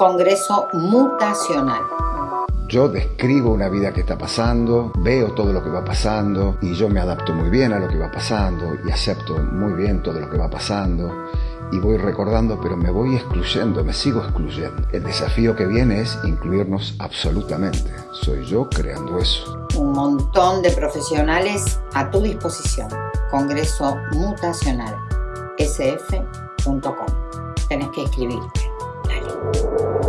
Congreso Mutacional. Yo describo una vida que está pasando, veo todo lo que va pasando y yo me adapto muy bien a lo que va pasando y acepto muy bien todo lo que va pasando y voy recordando, pero me voy excluyendo, me sigo excluyendo. El desafío que viene es incluirnos absolutamente. Soy yo creando eso. Un montón de profesionales a tu disposición. Congreso Mutacional. sf.com. Tenés que Thank you.